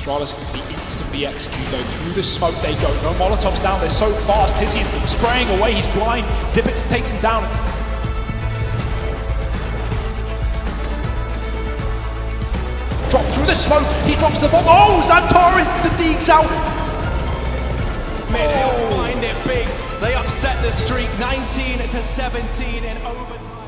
Astralis can be instantly executed though. Through the smoke they go. No Molotovs down. They're so fast. Tizian spraying away. He's blind. Zibitz takes him down. Drop through the smoke. He drops the bomb. Oh, XANTARES! The Deeks out. Mid-hill oh. find it big. They upset the streak 19 to 17 in overtime.